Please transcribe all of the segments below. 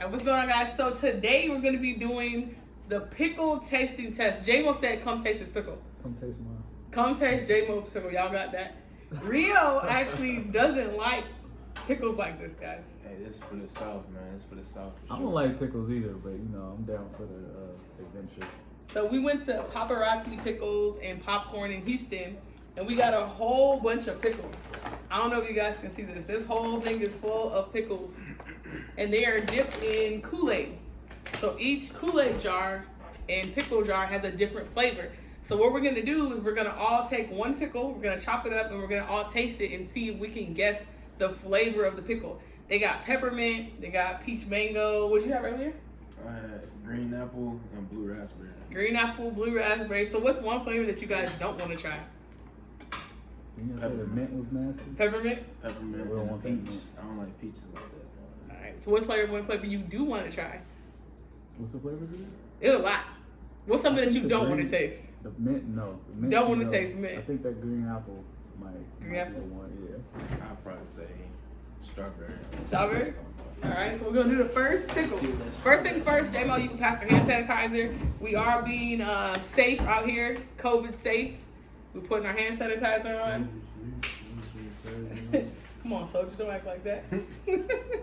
And what's going on, guys? So today we're gonna be doing the pickle tasting test. J-Mo said, "Come taste this pickle." Come taste mine. Come taste J-Mo's pickle. Y'all got that? Rio actually doesn't like pickles like this, guys. Hey, this is for the South, man. This is for the South. for I don't like pickles either, but you know I'm down for the uh, adventure. So we went to Paparazzi Pickles and Popcorn in Houston, and we got a whole bunch of pickles. I don't know if you guys can see this. This whole thing is full of pickles, and they are dipped in Kool-Aid. So each Kool-Aid jar and pickle jar has a different flavor. So what we're gonna do is we're gonna all take one pickle, we're gonna chop it up, and we're gonna all taste it and see if we can guess the flavor of the pickle. They got peppermint, they got peach mango. What'd you have right here? I had green apple and blue raspberry. Green apple, blue raspberry. So what's one flavor that you guys don't want to try? You gonna say the mint was nasty? Peppermint. Peppermint Yeah, we don't want peach. peppermint. I don't like peaches like that. All right. So what's flavor one flavor you do want to try? What's the flavors again? It's a lot. What's something that you don't want to taste? The mint, no. The mint, Don't wanna know, taste mint. I think that green apple might, Green might apple? be the one. Yeah. I'd probably say strawberry. Strawberry? All right. So we're gonna do the first pickle. First things first, J-Mo, you can pass the hand sanitizer. We are being uh, safe out here, COVID safe. We're putting our hand sanitizer on. Come on, soldier, don't act like that.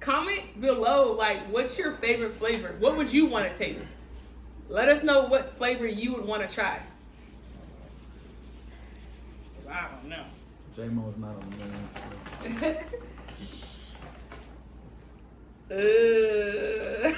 Comment below, like, what's your favorite flavor? What would you want to taste? Let us know what flavor you would want to try. I don't know. J Mo's not on the menu. uh,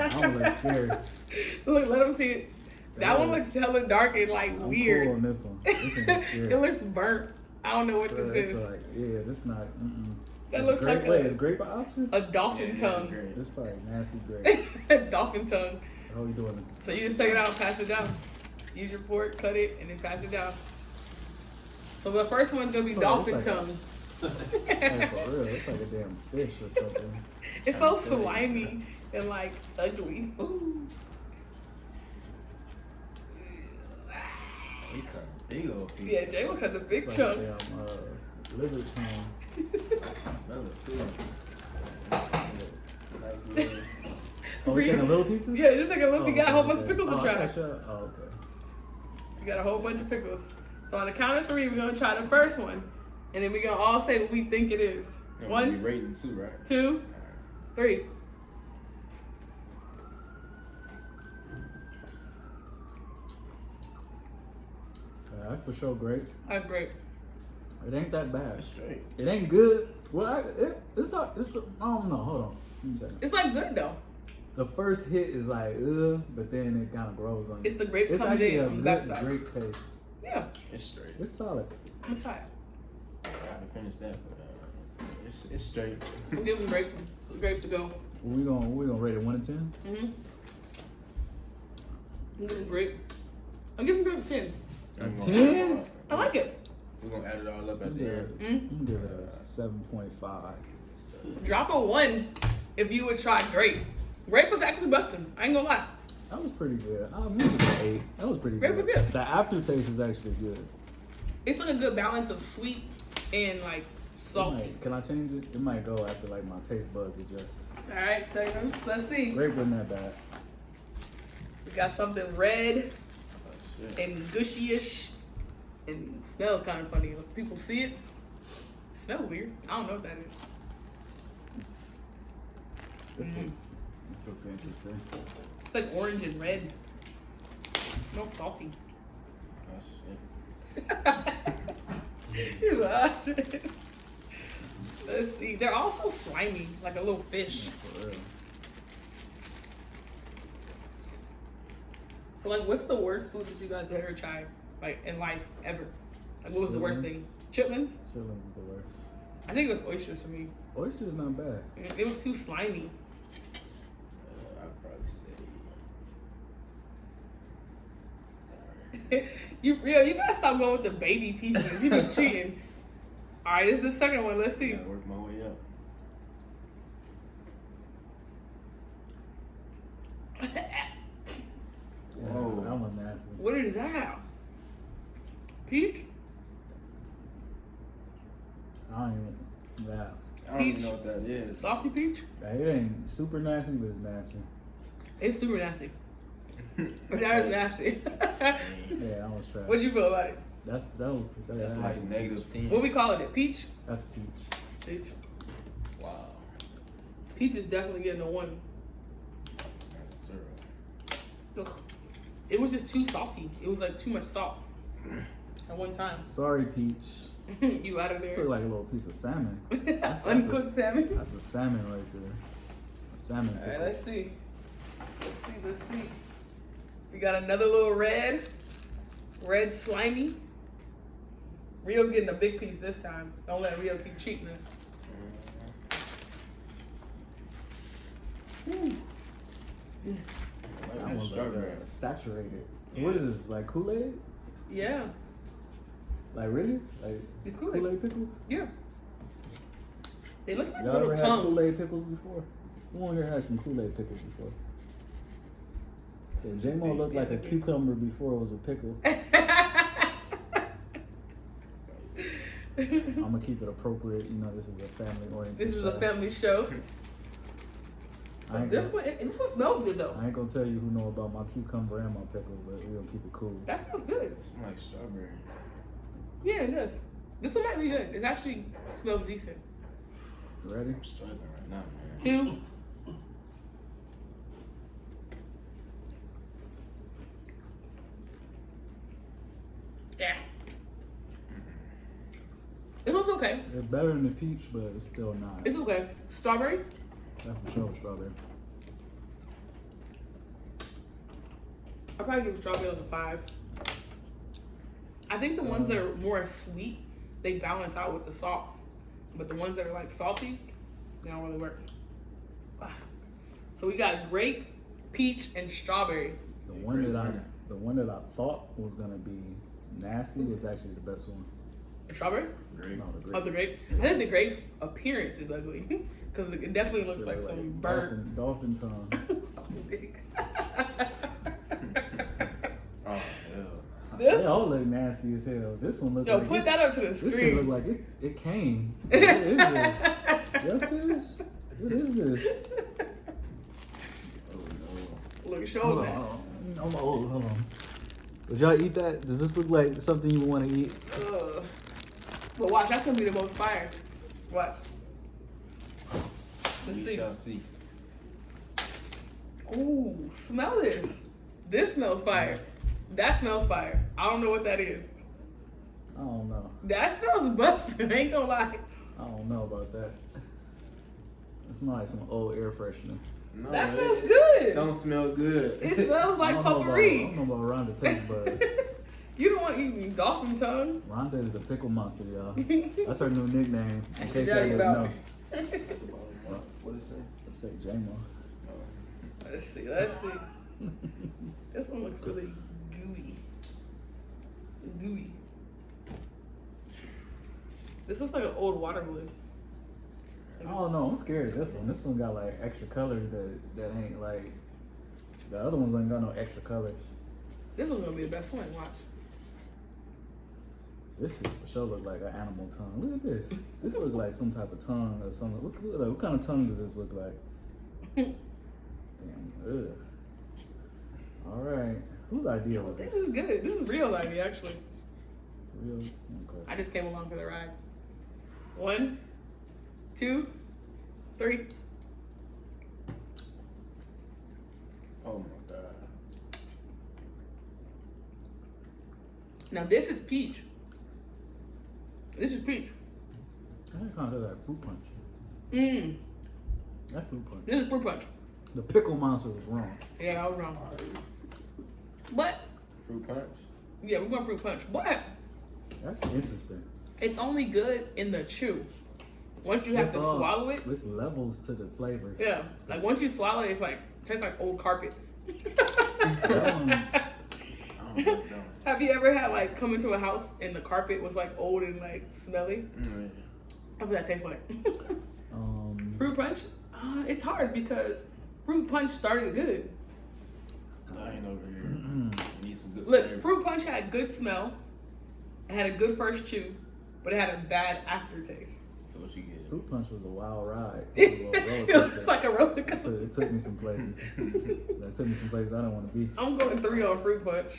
I don't look scary. Look, let them see it. That one looks hella dark and like I'm weird. cool on this one. This one looks scary. it looks burnt. I don't know what Bruh, this is. like, yeah, this not. Mm-mm. That It's looks grape, like wait, a- is grape an option? A dolphin Yeah, tongue. great. This probably nasty grape. A dolphin tongue. How are you doing? So you just take it out and pass it down. Use your fork, cut it, and then pass it down. So the first one's gonna be Oh, dolphin like tongue. Hey, for real, it's like a damn fish or something. it's so slimy and like ugly. Ooh. They cut big old piece. Yeah, Jay will cut the big It's like chunks. a damn, uh, lizard tongue. Smell it too. Nice. Oh, we Read- taking little pieces? Yeah, just like a little. Oh, you got a whole okay, bunch of pickles oh, to try. got you. Oh, okay. You got a whole bunch of pickles. So on the count of three, we're gonna try the first one, and then we're gonna all say what we think it is. Yeah, we One, rating too, right? two, three. Uh, that's for sure great. That's great. It ain't that bad. That's straight. It ain't good. Well, I, it, it's, a, it's a, I don't know. Hold on. Give me a second. It's like good though. The first hit is like, ugh, but then it kind of grows on you. It's the grape It's comes actually in a on the good backside. grape taste. Yeah, It's straight. It's solid. I'm gonna try it. I haven't finished that, but uh, it's it's straight. I'm giving grape grape to go. We gonna we gonna rate it one to ten. Mm-hmm. I'm giving grape. I'm giving grape a ten. A I'm gonna- 10? I like it. We're gonna add it all up at the end. Mm. I'm gonna give it a seven point five. Drop a one if you would try grape. Grape was actually busting. I ain't gonna lie. That was pretty good. I'm gonna it an eight. That was pretty Grape good. was good. The aftertaste is actually good. It's like a good balance of sweet and like It salty. might- can I change it? It might go after like my taste buds adjust. All right, so let's see. Grape wasn't that bad. We got something red Oh, and gushy-ish, and smells kind of funny. If people see it, smells weird. I don't know what that is. It's, this Mm. is this interesting. It's like orange and red. smells salty. Oh, shit. He's like, "Ah, shit." Let's see. They're also slimy, like a little fish. For real. So, like, what's the worst food that you guys ever tried, like in life ever? Like, what was the worst thing? Chitlins? Chitlins is the worst. I think it was oysters for me. Oyster's not bad. It was too slimy. Uh, I'd probably say. you real? You gotta stop going with the baby pieces. You been cheating. All right, this is the second one. Let's see. gotta work my way up. Yeah, Whoa. that one nasty. What is that? Peach? I don't even. Yeah. I don't Peach. even know what that is. Salty peach? Like, it ain't super nasty, but it's nasty. It's super nasty. That is nasty. Yeah, I was trying. what do you feel about it? That's that was that, That's that like had- negative ten. What we calling it? Peach? That's peach. Peach. Wow. Peach is definitely getting a one. Zero. Ugh. It was just too salty. It was like too much salt at one time. Sorry, peach. you out of This there. look like a little piece of salmon. that's Uncooked a- salmon. That's a salmon right there. A salmon. All right, pickle. let's see. Let's see. Let's see. We got another little red, red slimy. Rio getting a big piece this time. Don't let Rio keep cheating us. Ooh. Like That that one's like uh, saturated. So what is this? Like Kool Aid? Yeah, Like really? Like it's cool. Kool Aid pickles? Yeah. They look like Y'all little ever had Kool Aid pickles before? Who on here had some Kool Aid pickles before? So J Mo looked like a cucumber before it was a pickle. I'm gonna keep it appropriate. You know, this is a family oriented. this is a family show. So this gonna, one, this one smells good though. I ain't gonna tell you who know about my cucumber and my pickle, but we gonna keep it cool. That smells good. It's like strawberry. Yeah, it does. This one might be good. It actually smells decent. Ready? I'm struggling right now, man. Two. Yeah. This one's okay. It's better than the peach, but it's still not. It's okay. Strawberry. That's for sure strawberry. I'll probably give strawberry like a five. I think the ones that are more sweet, they balance out with the salt. But the ones that are like salty, they don't really work. So we got grape, peach, and strawberry. The one that I, the one that I thought was gonna be nasty was actually the best one. Strawberry? Great. No, the Oh, grape. the grape. I think the grape's appearance is ugly because it definitely looks Shit like some burnt. dolphin, dolphin tongue. Oh, hell. This- They all look nasty as hell. This one look Yo, like put this, that up to the screen. This shit look like it, it came. What is this? Yes, it is. What is this? Oh, no. Look, show Hold them on, that. hold on. Hold on, hold on. Would y'all eat that? Does this look like something you want to eat? Ugh. But watch, that's gonna be the most fire. Watch. Let's We see. shall see. Ooh, smell this. This smells fire. That smells fire. I don't know what that is. I don't know. That smells busted. Ain't gonna lie. I don't know about that. It smells like some old air freshener. No, That it- smells good. Don't smell good. It smells like don't know about- I potpourri. don't know about Rhonda taste buds. you don't want eating dolphin tongue. Rhonda is the pickle monster, y'all. That's her new nickname. In case Tell I you didn't know. me. What? What it say? Let's say J-Mo. Let's see. Let's see. This one looks really gooey. Gooey. This looks like an old water balloon. I don't know. I'm scared of this one. This one got like extra colors that that ain't like the other ones ain't got no extra colors. This one's gonna be the best one. Watch. This is for sure look like an animal tongue. Look at this. This look like some type of tongue or something. What, what, what kind of tongue does this look like? Damn. Ugh. All right. Whose idea was this this? is good. This is real idea actually. Real? Okay. I just came along for the ride. One, two, three. Oh my god. Now this is peach. This is peach. I kind of like fruit punch. Mmm. That fruit punch. This is fruit punch. The pickle monster was wrong. Yeah, I was wrong. But Fruit punch. yeah, we're going fruit punch. But That's interesting. it's only good in the chew. Once you have It's to all- swallow it, It's levels to the flavor. yeah. Like once you swallow it, it's like tastes like old carpet. I don't know. No. Have you ever had like come into a house and the carpet was like old and like smelly? Mm, That's what that tastes like. Um, fruit punch? Uh, it's hard because fruit punch started good. I ain't over here. Need some good Look, flavor. fruit punch had good smell. It had a good first chew, but it had a bad aftertaste. So what you get? Fruit Punch was a wild ride. It was a it was like a roller It took, coaster. it took me some places. That took me some places I don't want to be. I'm going three on fruit punch.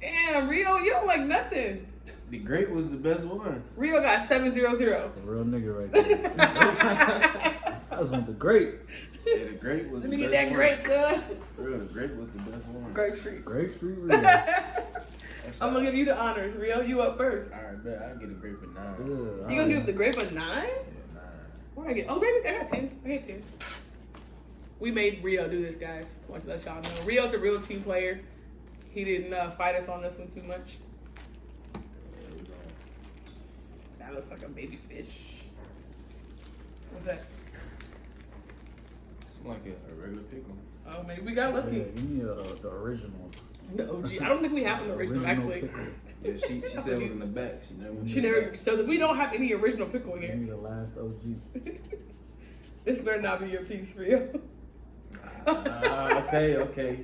Damn, Rio, you don't like nothing. The grape was the best one. Rio got seven zero zero. That's a real nigga right there. I just want the grape. Yeah, the grape was Let the me get that grape, cuz. For real, the grape was the best one. Grape Street. Grape Street Rio. I'm gonna give you the honors, Rio. You up first. Alright, bet I get a grape at nine. Ugh, You gonna give the grape a nine? Yeah, nine. Where I get? Oh, grape. I got ten. I got ten. We made Rio do this, guys. I want to let y'all know. Rio's a real team player. He didn't uh, fight us on this one too much. Yeah, we gonna- That looks like a baby fish. What's that? It's like a, a regular pickle. Oh, maybe we got Yeah, lucky. give me uh, the original. The OG. I don't think we have an original, actually. pickle. Yeah, she, she said it was in the back. She never. She never. So we don't have any original pickle Give here. Give me the last OG. this better not be your piece, Rio. Ah, okay, okay.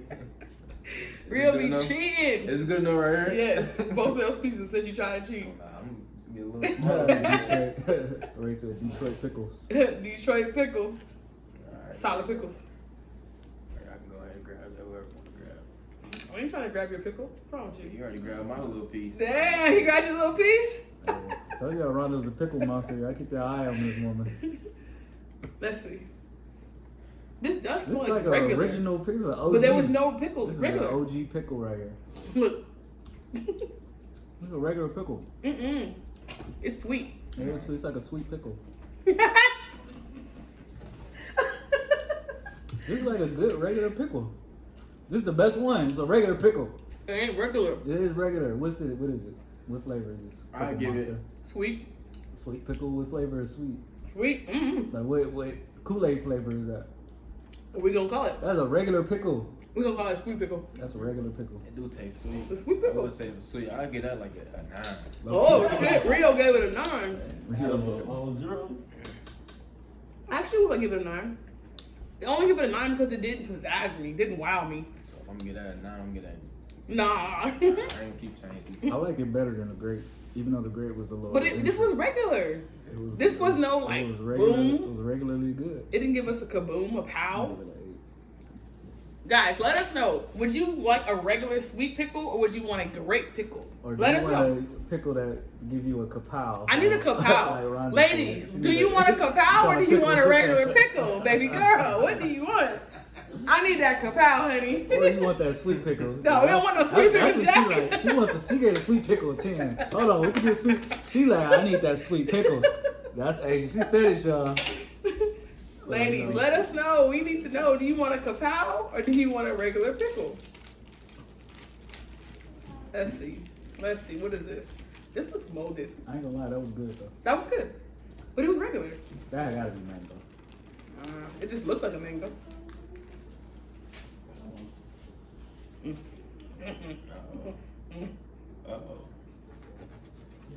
Rio Good be enough. cheating. Is it good enough right here? Yes, both of those pieces said you trying to cheat. Nah, I'm gonna get a little smaller. Detroit. Detroit pickles. Detroit pickles, Alright. solid pickles. I can go ahead and grab that whatever I want to grab. I ain't trying to grab your pickle. What's wrong with you? You already grabbed my little piece. Damn, he got your little piece. Uh, tell you Rhonda's a pickle monster. I keep your eye on this woman. Let's see. This does This smell is like, like an regular, original pickle. OG. but there was no pickles. This is regular. an OG pickle right here. Look. Look a regular pickle. Mm-mm. It's sweet. Yeah, it's, it's like a sweet pickle. This is like a good regular pickle. This is the best one. It's a regular pickle. it ain't regular. It is regular. What's it? What is it? What flavor is this? I Pickle give it- Sweet. sweet pickle. What flavor is sweet? Sweet. Mm-mm. Like what? What Kool Aid flavor is that? What we gonna call it? That's a regular pickle. We gonna call it sweet pickle. That's a regular pickle. It do taste sweet. The sweet I pickle. would say it's sweet. I'd give that like a, a nine. Oh shit! Rio gave it a nine. Oh, zero? I actually would give it a nine. I only give it a nine because it didn't pizzazz me, didn't wow me. So if I'm gonna get that a nine, I'm gonna get Nah. that. I ain't keep changing. I like it better than the grape, even though the grape was a little. but it, this was regular. It was, this it was no, it like, was regular, boom. It was regularly good. It didn't give us a kaboom, a pow. Guys, let us know. Would you like a regular sweet pickle or would you want a grape pickle? Or do let you us want know. a pickle that give you a kapow? I need a kapow. Ladies, do you want a kapow or do you want a regular pickle? Baby girl, what do you want? I need that kapow, honey. Or you want that sweet pickle? No, we don't want no sweet pickle. That's what She, like. she wants the, she gave a sweet pickle a ten. Hold on, what you get sweet? She like, I need that sweet pickle. That's Asian. She said it, y'all. So, Ladies, let us know. We need to know. Do you want a kapow or do you want a regular pickle? Let's see. Let's see. What is this? This looks molded. I ain't gonna lie, that was good though. That was good, but it was regular. That gotta be mango. Uh, it just looked like a mango. Mm. Uh-oh. Uh-oh.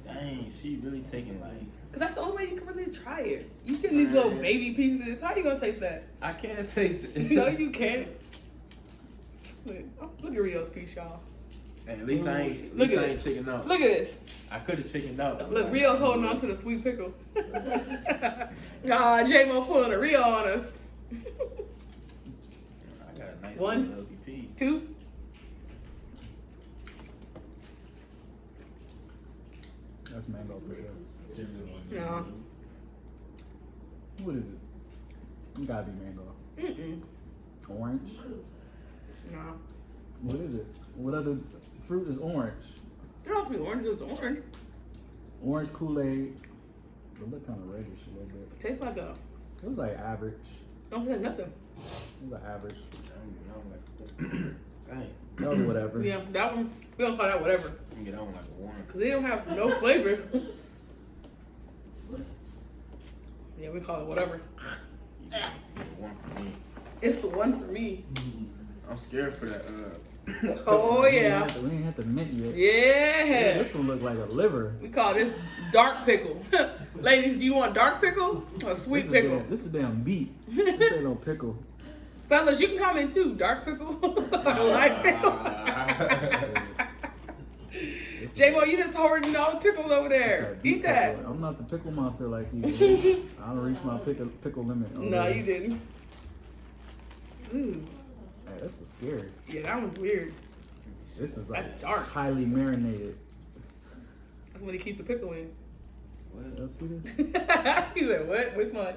Dang, she really taking like. Cause that's the only way you can really try it. You get these little baby pieces. How are you gonna taste that? I can't taste it. no, you can't. Look, oh, look at Rio's piece, y'all. Hey, at least I ain't. At Look least at I ain't chicken out. Look at this. I could have chickened out. Look, Rio's holding on to the sweet pickle. God, J Mo pulling a Rio on us. I got a nice One. little healthy piece. Two. That's mango for sure. No. What is it? It gotta be mango. Mm-mm. Orange. No. What is it? What other fruit is orange? It don't have to be orange. It's orange. Orange Kool Aid. It looked kind of reddish a little bit. Tastes like a. It was like average. Don't say nothing. It was like average. I'm, I'm like, dang. That was whatever. Yeah, that one. We don't call that whatever. I'm get that one like a one. Cause they don't have no flavor. yeah, we call it whatever. Yeah, one for me. It's the one for me. I'm scared for that. Uh, Oh We ain't yeah. have to- We ain't have to mint yet. Yeah. This one look like a liver. We call this dark pickle. Ladies, do you want dark pickle or sweet is pickle? Damn, this is damn beet. This ain't no pickle. Fellas, you can comment too. Dark pickle or light pickle. This J Mo, you just hoarding all the pickles over there. Eat that. pickle. I'm not the pickle monster like you. I don't reach my pickle pickle limit. over No, there. you didn't. Ooh, Hey, this is scary. yeah, that one's weird. This is like That's dark. highly marinated. That's when they keep the pickle in. What? Y'all see this? he said, "What? What's mine?"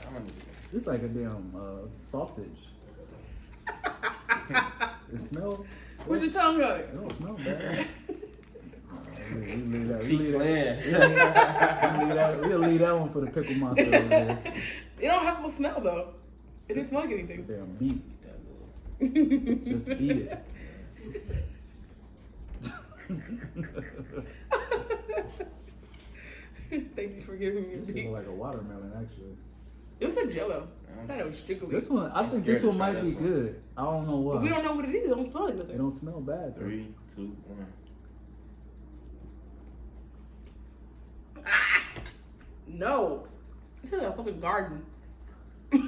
I don't like a damn uh, sausage. It smells. What's your tongue on It it? don't smell bad. We we leave that. We Keep leave that. playing. We leave that. We'll leave that one for the pickle monster over there. It don't have no smell though. It didn't smell like It's a anything. damn beet. That little- Just eat it. Thank you for giving me a This is beet. like a watermelon, actually. It was a Jello. I thought it was strictly. This one, I I'm think this one might be one. good. I don't know why. But we don't know what it is. It don't smell like They nothing. don't smell bad. Though. Three, two, one. Ah! No. It's in a fucking garden.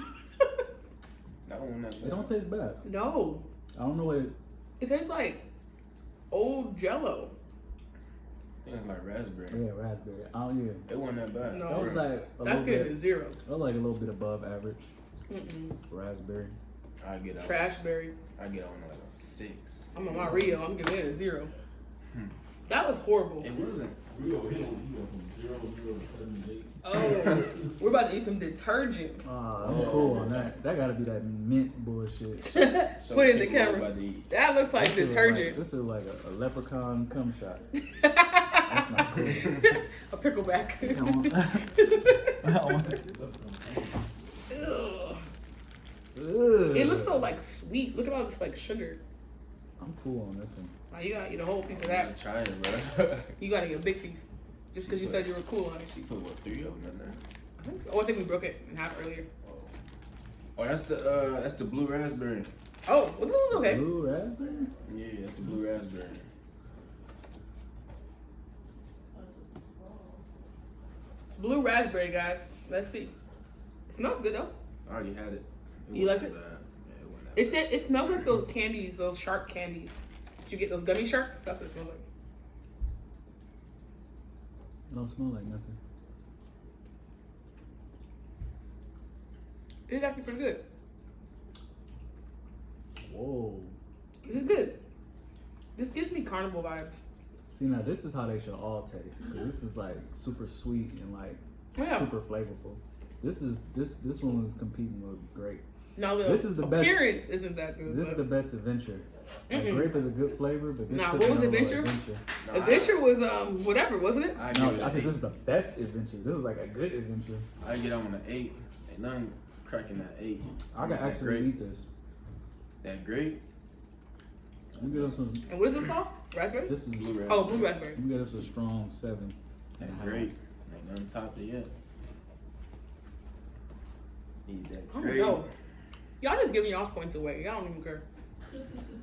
That one not It don't taste bad. no. I don't know what it. It tastes like old Jello. I think it's like raspberry. Yeah, raspberry. Oh yeah. It wasn't that bad. No. That was like a That's little getting bit. zero. That was like a little bit above average. Mm-mm. Raspberry. I get out. Trashberry. I get on like a six. I'm on my Rio. I'm giving it a zero. Hmm. That was horrible. It wasn't. Rio hit him. He from zero zero to seventy eight. Oh, we're about to eat some detergent. Ah, I'm Oh. cool on that. That gotta be that mint bullshit. So Put it in the camera. about to eat. That looks like This is detergent. this is like a, a leprechaun cum shot. That's not cool. a pickleback. I want- I want- Ugh. Ugh. It looks so like sweet. Look at all this like sugar. I'm cool on this one. Now you gotta eat a whole piece of I'm that. try it, bro. You gotta get a big piece. Just because you said you were cool on it. she put what three of them in there. I think so. Oh, I think we broke it in half earlier. Oh, oh that's the uh, that's the blue raspberry. Oh, well, this was okay. Blue raspberry. Yeah, that's the blue raspberry. Blue raspberry, guys. Let's see. It smells good though. I already had it. You like it? bad. Yeah, it It said it smells like those candies, those shark candies. Did you get those gummy sharks? That's what it smells like. It don't smell like nothing. It's actually pretty good. Whoa. This is good. This gives me carnival vibes. See now, this is how they should all taste. Cause this is like super sweet and like Yeah. super flavorful. This is this this one is competing with grape. Now the This is the best- appearance isn't that good. This is the best adventure. Like, Mm-mm. grape is a good flavor, but this Nah, took what was Adventure? adventure. No, I- was um whatever, wasn't it? I, No, it I said eight. this is the best adventure. This is like a good adventure. I get on an eight. Ain't nothing cracking that eight. I can That actually grape- eat this. That grape. You get us some. And what is this called? Raspberry? This is. Blue raspberry. oh, blue raspberry. You get us a strong seven. and a That half. grape. Ain't nothing topped it yet. Need that I don't know. Y'all just giving y'all's points away. Y'all don't even care.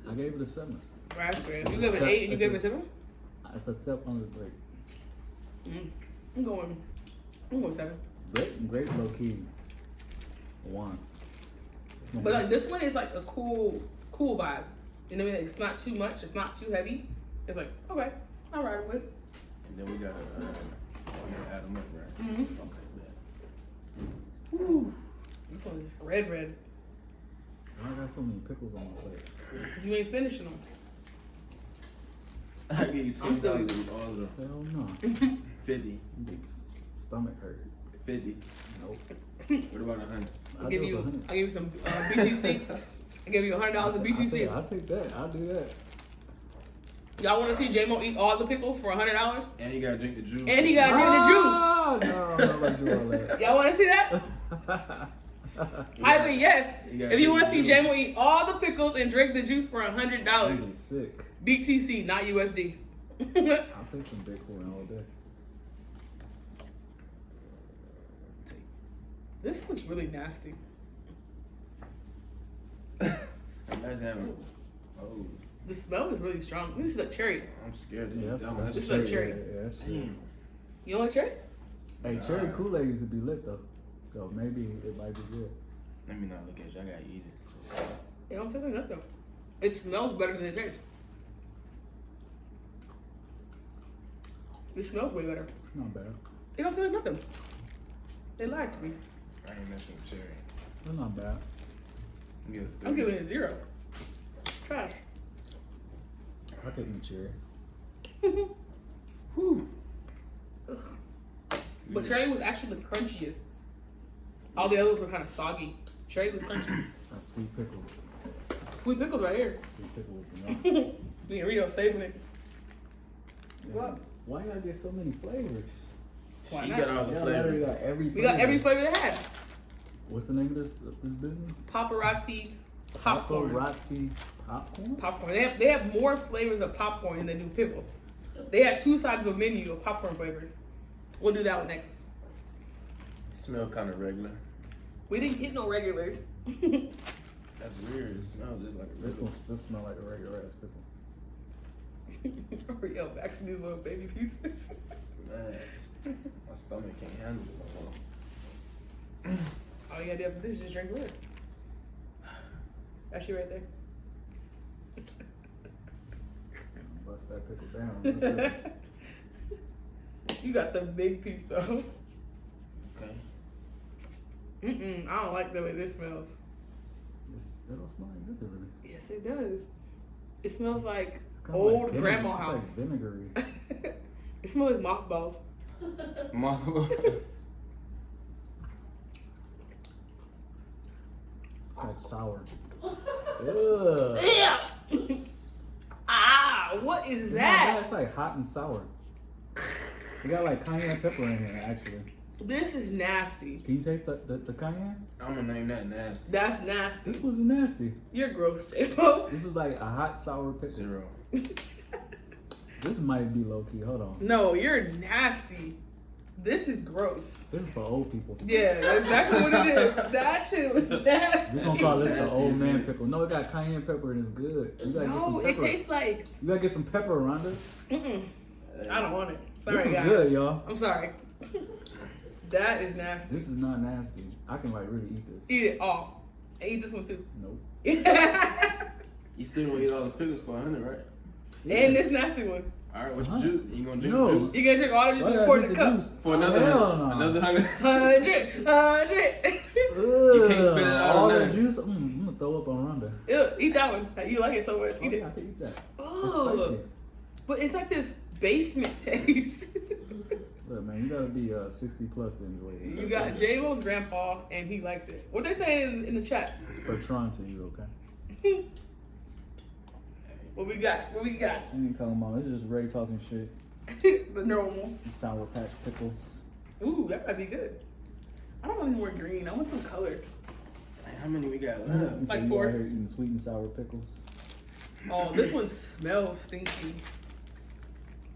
I gave it a seven. Raspberry. It's You a give it eight and you it's give a- it seven? It's a step under the grape. Mm. I'm going. I'm going seven. Grape, grape low key. One. But like this one is like a cool, cool vibe. You know what I mean? It's not too much. It's not too heavy. It's like okay, I'll ride with it. And then we gotta, uh, we gotta add them up, right? Mm -hmm. Okay, bet. Ooh, this one is red, red. I got so many pickles on my plate. Cause you ain't finishing them. I give you twenty dollars with all of them. Hell no. Fifty. Big stomach hurt. Fifty. Nope. What about a hundred? I'll give you, for 100. I give you some uh, BTC. I'll give you a hundred dollars of I'll BTC. I'll take that. I'll do that. Y'all want to see J-Mo eat all the pickles for a hundred dollars? And he gotta drink the juice. And he gotta drink the juice. Ah, no, I'm not gonna do all that. Y'all want to see that? Type in yes You if you want to see juice. J-Mo eat all the pickles and drink the juice for a hundred dollars. Nigga's sick. BTC, not USD. I'll take some Bitcoin all day. this looks really nasty. Imagine having. Oh, The smell is really strong. This is a cherry. I'm scared to Yeah, eat that's This is cherry. like cherry. Yeah, yeah, that's cherry. Damn. You want a cherry? Hey, cherry Kool Aid used to be lit though, so maybe it might be good. Let me not look at you. I gotta eat it. It don't taste like nothing. It smells better than it tastes. It smells way better. Not bad. It don't taste like nothing. They lied to me. I ain't messing with cherry. That's not bad. I'm giving it a zero. Trash. I could eat cherry. Whew. But cherry was actually the crunchiest. All the others were kind of soggy. Cherry was crunchy. That's sweet pickle. Sweet pickles right here. Sweet pickle with the milk. Me and Rio saving it. What? Why y'all get so many flavors? Why She not? got all the Y'all flavors. got every. We got every flavor they had. What's the name of this this business? Paparazzi popcorn. Paparazzi popcorn. Popcorn. They have they have more flavors of popcorn than they do pickles. They have two sides of a menu of popcorn flavors. We'll do that one next. Smell kind of regular. We didn't get no regulars. That's weird. It smells just like a This one this smell like a regular ass pickle. Oreo back to these little baby pieces. Man, my stomach can't handle it no more. All you gotta do after this is just drink water. That's you right there. Bust that pickle down. you got the big piece though. Okay. Mm-mm, I don't like the way this smells. It's, it don't smell like nothing really. Yes, it does. It smells like Kinda old like vinegar- grandma it's house. like vinegary. it smells like mothballs. Mom. It's like sour. Ugh. Yeah. ah, what is It's that? bad, It's like hot and sour. You got like cayenne pepper in here, actually. This is nasty. Can you taste the, the, the cayenne? I'm gonna name that nasty. That's nasty. This wasn't nasty. You're gross, J-Mo. This is like a hot sour pickle. Zero. This might be low key. Hold on. no, you're nasty. This is gross. This is for old people. Yeah, that's exactly what it is. That shit was nasty. We're gonna call this the old man pickle. No, it got cayenne pepper and it's good. You gotta get some No, it tastes like. You gotta get some pepper, Rhonda. Mm-mm. I don't want it. Sorry, this was guys. good, y'all. I'm sorry. that is nasty. This is not nasty. I can like really eat this. Eat it all. And eat this one too. Nope. You still gonna eat all the pickles for a hundred, right? And this nasty one. All right, what's Huh? the juice? You gonna drink No. the juice You gonna drink all of this Why and did I pour in drink the the cup. juice? for another Hell hundred? no. Another hundred? Hundred, hundred. You can't spit it out All on that that. juice. Mm, I'm gonna throw up on Rhonda. Ew, eat that one. You like it so much. Oh, Eat yeah, it. I can eat that. It's Oh, spicy. but it's like this basement taste. Look, man, you gotta be uh, 60 plus to enjoy this. you got J Lo's grandpa, and he likes it. What they say in, in the chat? It's Bertrand to you, okay? what we got? What we got? I ain't talking about. It's just Ray talking shit. the normal. The Sour Patch pickles. Ooh, that might be good. I don't want any more green. I want some color. Like, How many we got You left? say Like you four. out here eating sweet and sour pickles. Oh, this one smells stinky.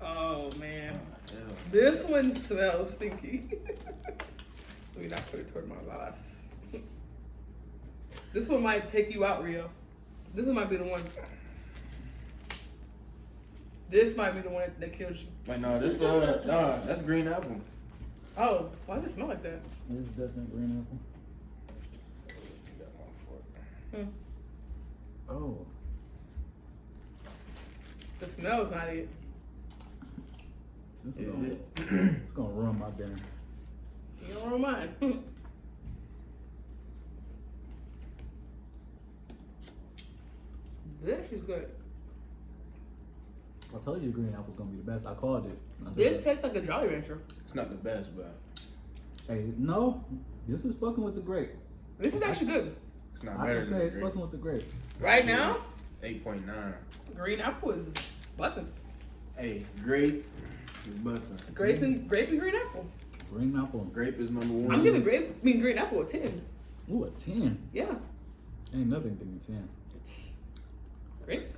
Oh man, oh, Hell. this one smells stinky. Let me not put it toward my glass. This one might take you out, Rio. This one might be the one. This might be the one that kills you. Wait, no, this uh, no, that's green apple. Oh, why does it smell like that? It's definitely green apple. Hmm. Oh, The smell's not it. this is Yeah. gonna, it's gonna ruin my dinner. You don't mind. this is good. I told you the green apple's gonna be the best. I called it. I This that. tastes like a Jolly Rancher. It's not the best, but Hey, no, this is fucking with the grape. This is actually good. it's not I better can than say it's the fucking with the grape. Right now, Eight point nine. green apple is busting. Hey, grape is busting. Grape and grape and green apple. Green apple. and Grape is number one. I'm giving grape, I mean green apple a ten. Ooh, a ten. Yeah, Ain't nothing than a ten. great.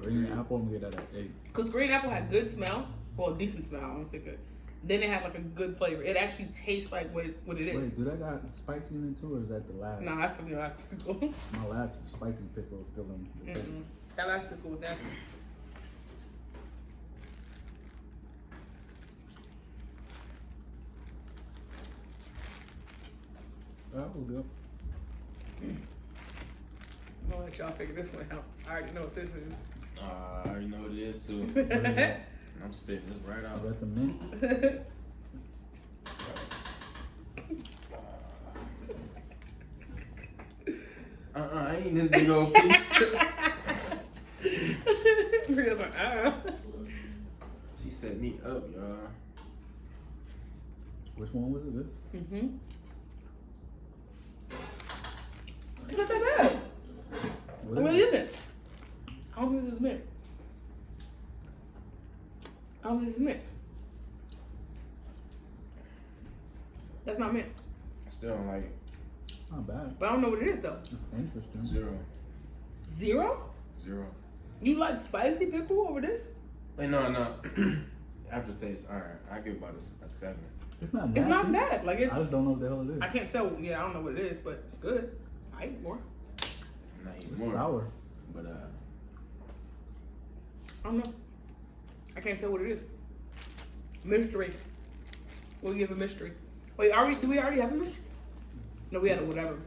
Green apple, I'm gonna get that at eight. Cause green apple had good smell, well, decent smell. I won't say good. Then it had like a good flavor. It actually tastes like what it, what it is. Wait, do that got spicy in it too, or is that the last? No, that's gonna be last pickle. My last spicy pickle is still in the. Mm-mm. That last pickle was nasty. That was good. I'm gonna let y'all figure this one out. I already know what this is. Uh, I already know what it is too. What is that? I'm spitting this right Is out. that the mint? Uh uh I ain't this big old piece. Rhea's like, ah. she set me up, y'all. Which one was it? This? Mm-hmm. It's not that bad. What I mean, is isn't it? I don't think this is mint. I don't think this is mint. That's not mint. I still don't like it. It's not bad. But I don't know what it is though. It's interesting. Zero. Zero? Zero. You like spicy pickle over this? Wait, no, no. Aftertaste, alright. I give about a, a seven. It's not nasty. It's not bad. Like it's. I just don't know what the hell it is. I can't tell. Yeah, I don't know what it is, but it's good. I eat more. I'm not eating It's more. sour. But uh, I don't know. I can't tell what it is. Mystery. We'll give a mystery. Wait, are we? Do we already have a mystery? No, we had a whatever.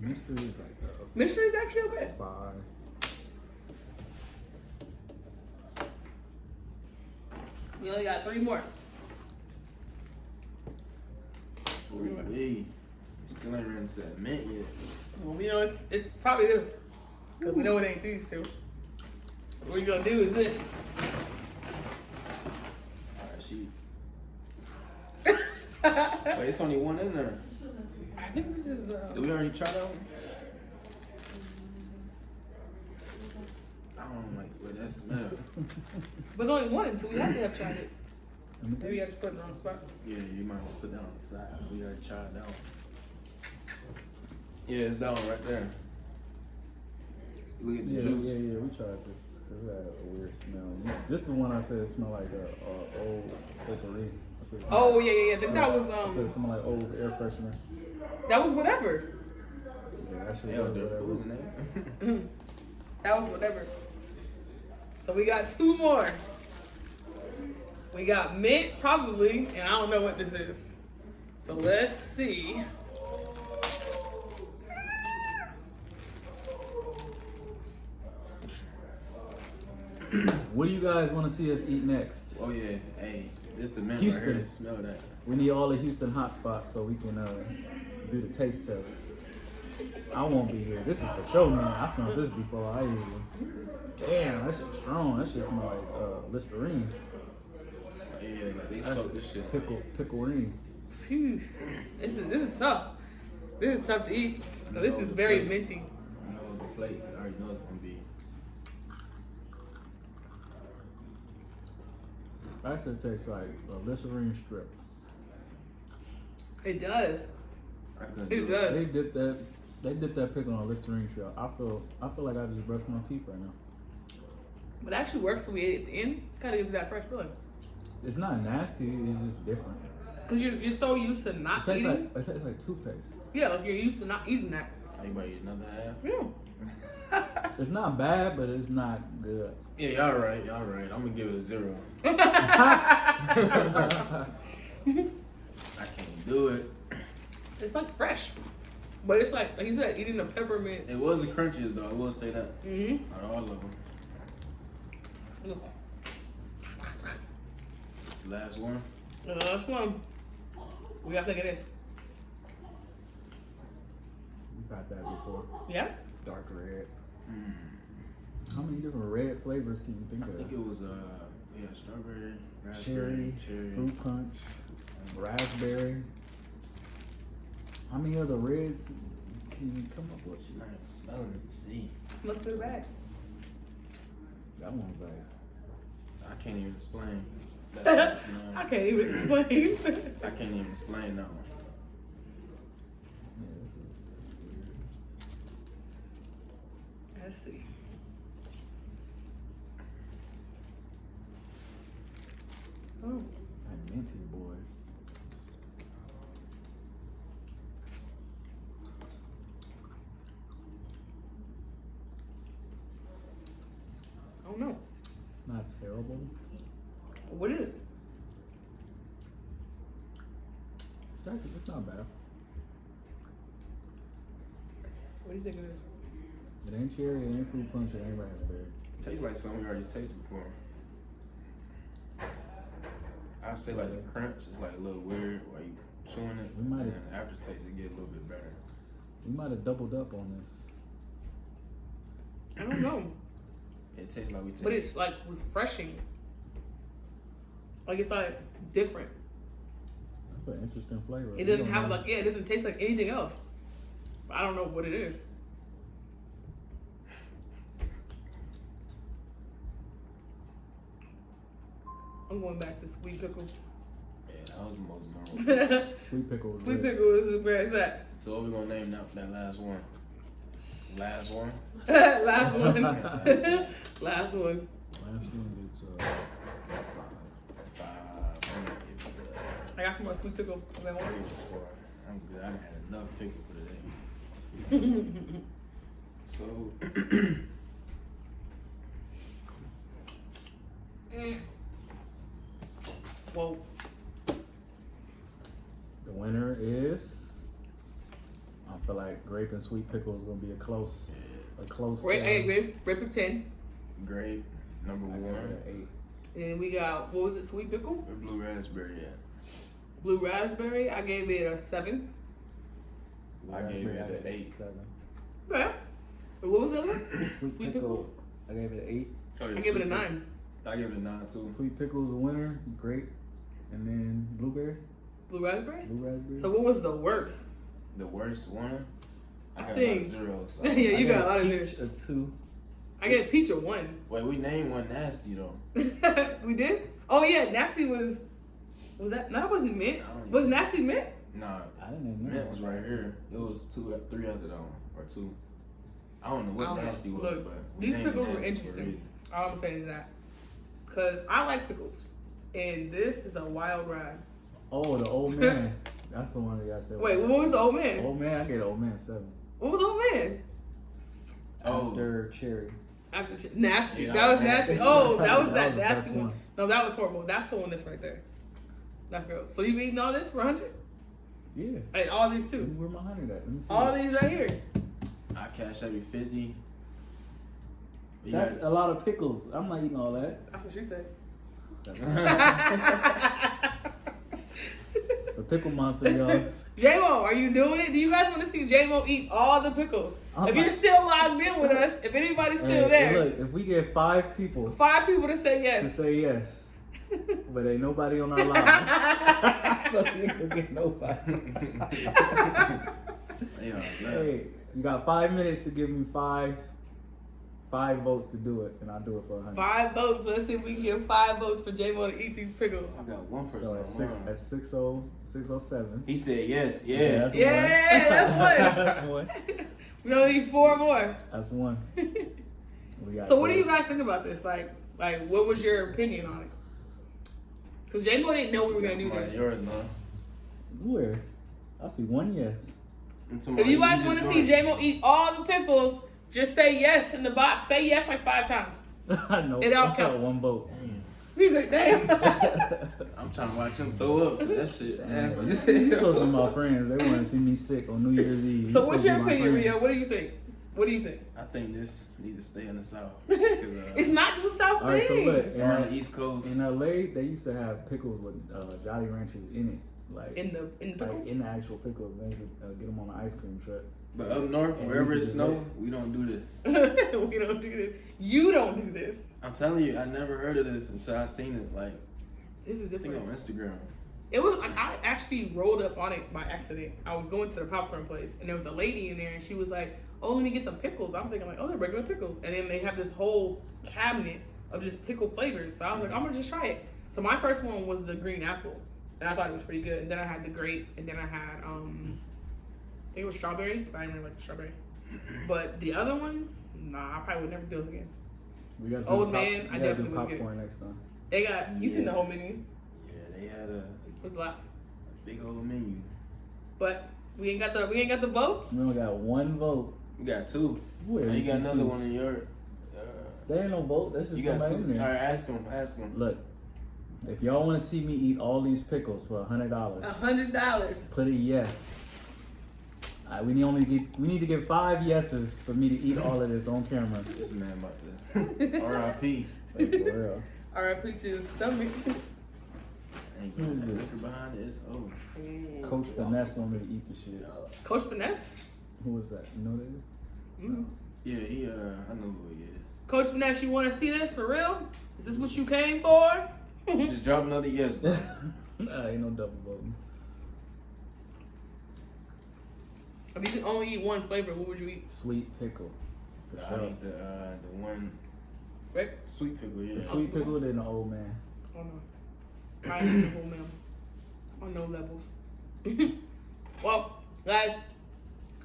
Mystery is like a Mystery is actually okay. five. We only got three more. we still ain't ran to that mint yet. Well, we know it's it's probably this. Cause we know it ain't these two. What are you gonna do with this. Alright, she. Wait, it's only one in there. I think this is. Did Uh, we already try that one? I don't like what that smell. but only one, so we have to have tried it. Let me see. Maybe I just put it in the wrong spot. Yeah, you might want to put that on the side. We already tried that one. Yeah, it's that one right there. Look at the Yeah, juice. yeah, yeah. We tried this. It had a weird smell. This is the one I said smelled like a, a old potpourri. I Oh yeah, yeah, yeah. That, that was I said um. something like old air freshener. That was whatever. Yeah, that shit Hell, was whatever. That was whatever. So we got two more. We got mint, probably, and I don't know what this is. So let's see. What do you guys want to see us eat next? oh yeah, hey, this the mint Houston. right here. Smell that. We need all the Houston hot spots so we can uh, do the taste test. I won't be here. This is for sure, man. I smelled this before I even. Damn, that shit's strong. That shit smell like uh, Listerine. Yeah, like they That's soak this shit. pickle, pickleine. Phew. This is this is tough. This is tough to eat. This is very minty. I know the plate. I already know it's gonna be. That shit tastes like a Listerine strip. It does. I couldn't It do does. They dip that. They dip that pickle on a Listerine strip. I feel. I feel like I just brushed my teeth right now. But it actually works when we ate it at the end. Kind of gives that fresh feeling. It's not nasty. It's just different. Cause you're, you're so used to It not tastes eating. like. It tastes like toothpaste. yeah, like you're used to not eating that. Are you about to eat another half? Yeah. It's not bad, but it's not good. Yeah, y'all right. Y'all right. I'm gonna give it a zero. I can't do it. it's like fresh, but it's like like you said, eating a peppermint. It was the crunchiest though. I will say that. Mm-hmm. Out of all of them. This the last one. The last one. We gotta think of this. We've had that before. Yeah. Dark red. Mm. How many different red flavors can you think of? I think it was uh yeah strawberry, Cherry, raspberry, cherry. fruit punch, raspberry. How many other reds can you come up with? She's not even smelling it. See, Look through the bag. That one's like I can't even explain. That smell. I can't even explain. I can't even explain that one. yeah, this is weird. Let's see. Oh, That minty boy. Oh, I don't. Not terrible. What is it? It's actually it's not bad. What do you think it is? It ain't cherry, it ain't fruit punch, it ain't raspberry. It Tastes like something we already tasted before. I say like the crunch is like a little weird while you chewing it. We might and have- the aftertaste it get a little bit better. We might have doubled up on this. I don't know, It tastes like we taste. but it's like refreshing. Like it's like different. That's an interesting flavor. It doesn't don't have know. like yeah, it doesn't taste like anything else. But I don't know what it is. I'm going back to sweet pickle. yeah, that was the most normal. sweet pickle. is sweet good. pickle is where it's at. so what we gonna name that that last one? Last one. Last one. Last one. Last one gets uh, Five. I'm gonna give it a I got some more sweet pickle. I want. three or four. I'm good. I done had enough pickle for today. So Whoa. the winner is. I feel like grape and sweet pickle is gonna be a close, a close. Grape, hey, grape, grape of 10. grape number I one. eight. And we got, what was it, sweet pickle? Where blue raspberry Yeah. Blue raspberry. I gave it a 7. I gave it an gave eight. Seven. Okay. What was that one? Sweet, Sweet pickle, pickle? I gave it an eight. Oh, yeah, I gave it a sweet 9. I gave it a nine too. Sweet pickle is a winner. Grape, and then blueberry, Blue raspberry? blue raspberry. So what was the worst? The worst one. I I got think- like zero. So. yeah, you gave got a lot of peach this. A two. I gave peach a 1. Wait, we named one nasty though. we did? Oh yeah, nasty was, was that, no, that wasn't mint. I Was even- nasty mint? Nah, I didn't even know. mint was right here. It was two, three after that one, or two. I don't know what don't know. nasty was, Look, but we these named pickles were nasty for interesting. All I'm saying is that. Because I like pickles. And this is a wild ride. Oh, the old man. That's the one that y'all said. Wait, what was the old man? Old man, I get old man seven. What was old man? Oh. After cherry. After shit. Nasty. Yeah, that was nasty. nasty. Oh, that was That that was the nasty one. one. No, that was horrible. That's the one that's right there. That's gross. So you eating all this for 100? Yeah. Hey, all these too. Where my hundred at? Let me see. All these right here. I cash every fifty. You That's got- a lot of pickles. I'm not eating all that. That's what she said. It's the pickle monster, y'all. J-Mo, are you doing it? Do you guys want to see J-Mo eat all the pickles? I'm if not- you're still logged in with us, if anybody's still Hey, hey, there, look, if we get five people five people to say yes, to say yes, but ain't nobody on our line, so you can get nobody. They are left. hey, you got five minutes to give me five, five votes to do it, and I'll do it for a hundred. Five votes. Let's see if we can get five votes for J-Mo to eat these pickles. I got one person. So at six, online. at six oh, six oh seven. He said yes. Yeah. that's Yeah, that's one. one. that's one. We only need four more. That's one. We got so what do you guys think about this? Like, like what was your opinion on it? Because J-Mo didn't know we were gonna That's do somebody this. yours, man. Where? I see one yes. If you guys want to see J-Mo eat all the pickles, just say yes in the box. Say yes like five times. I know. It all I counts. one vote. He's like, damn. I'm trying to watch him throw up. That shit. Damn, nasty. These these supposed to be my friends. They want to see me sick on New Year's Eve. These so what's your opinion, Rio? What do you think? What do you think? I think this need to stay in the south. uh, it's not just a South All right, so thing. look, in, on the East Coast. in LA, they used to have pickles with uh, Jolly Ranchers in it, like in the in the like pickle. in the actual pickles. They used to uh, get them on the ice cream truck. But up north, And wherever it is snow, it. we don't do this. we don't do this. You don't do this. I'm telling you, I never heard of this until I seen it. Like This is I think different. on Instagram. It was. I I actually rolled up on it by accident. I was going to the popcorn place, and there was a lady in there, and she was like, "Oh, let me get some pickles." I'm thinking like, "Oh, they're regular pickles," and then they have this whole cabinet of just pickle flavors. So I was like, "I'm gonna just try it." So my first one was the green apple, and I thought it was pretty good. And then I had the grape, and then I had um, I think it was strawberry, but I didn't really like the strawberry. But the other ones, nah, I probably would never do those again. We got Old man, I we gotta do definitely would get it. popcorn next time. They got you seen the whole menu? Yeah, they had a, It was a lot, big old menu. but we ain't got the we ain't got the votes. We only got one vote. We got two. Where you got another two? one in your. Uh, There ain't no vote. That's just you got somebody two. in All there. right, ask them. Ask them. Look, if y'all want to see me eat all these pickles for a hundred dollars, A hundred dollars. put a yes. Alright, we need only get, we need to get five yeses for me to eat all of this on camera. This man about to. R.I.P. Like. R.I.P. to his stomach. Who is this? liquor behind it. It's over. Coach Finesse want me to eat the shit. Coach Finesse. Who is that? You know who that is? Mhm. Yeah, he. Uh, I know who he is. Coach Finesse, you want to see this for real? Is this what you came for? Just drop another yes. bro. nah, ain't no double voting. if you could only eat one flavor, what would you eat? Sweet pickle. For I sure. think the uh, the one Rick? sweet pickle. Yeah. The sweet pickle then the old man. Oh no. I ain't the whole man. On no levels. well, guys,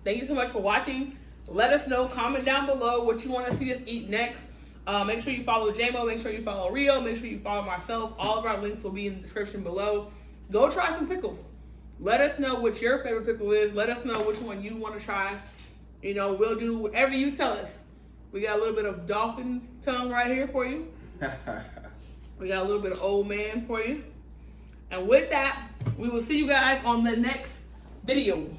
thank you so much for watching. Let us know, comment down below what you want to see us eat next. Uh, make sure you follow JMO, make sure you follow Rio, make sure you follow myself. All of our links will be in the description below. Go try some pickles. Let us know what your favorite pickle is. Let us know which one you want to try. You know, we'll do whatever you tell us. We got a little bit of dolphin tongue right here for you. We got a little bit of old man for you. And with that, we will see you guys on the next video.